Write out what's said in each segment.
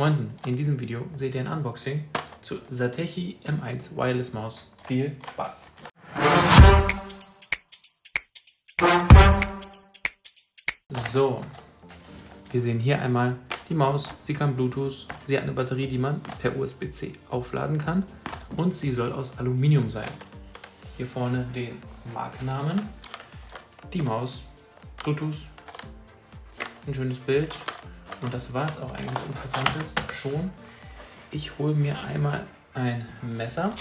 Moinsen, in diesem Video seht ihr ein Unboxing zu Satechi M1 Wireless Maus. Viel Spaß! So, wir sehen hier einmal die Maus. Sie kann Bluetooth, sie hat eine Batterie, die man per USB-C aufladen kann und sie soll aus Aluminium sein. Hier vorne den Markennamen, die Maus, Bluetooth, ein schönes Bild und das war es auch eigentlich Interessantes schon. Ich hole mir einmal ein Messer.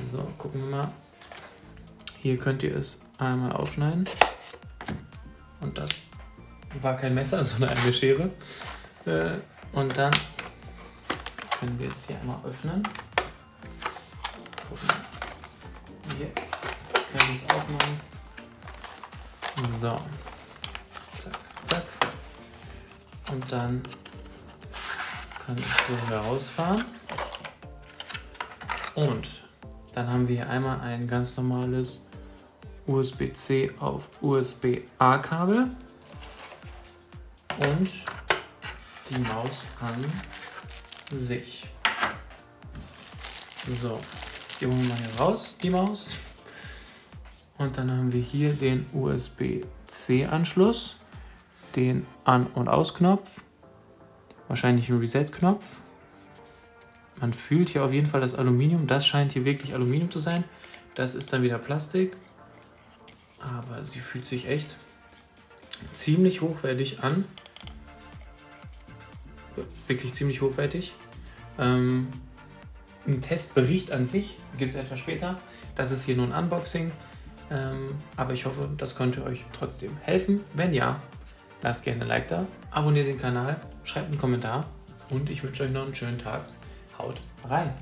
So, gucken wir mal. Hier könnt ihr es einmal aufschneiden. Und das war kein Messer, sondern eine Schere. Äh, und dann können wir jetzt hier einmal öffnen. Gucken. Hier können wir es aufmachen. So. Und dann kann ich so herausfahren. Und dann haben wir hier einmal ein ganz normales USB-C auf USB-A-Kabel und die Maus an sich. So, die holen wir hier raus, die Maus. Und dann haben wir hier den USB-C-Anschluss, den An- und Ausknopf, wahrscheinlich ein Reset-Knopf. Man fühlt hier auf jeden Fall das Aluminium, das scheint hier wirklich Aluminium zu sein. Das ist dann wieder Plastik, aber sie fühlt sich echt ziemlich hochwertig an. Wirklich ziemlich hochwertig. Ähm, ein Testbericht an sich gibt es etwas später. Das ist hier nur ein Unboxing. Ähm, aber ich hoffe, das könnte euch trotzdem helfen. Wenn ja, lasst gerne ein Like da, abonniert den Kanal, schreibt einen Kommentar und ich wünsche euch noch einen schönen Tag. Haut rein!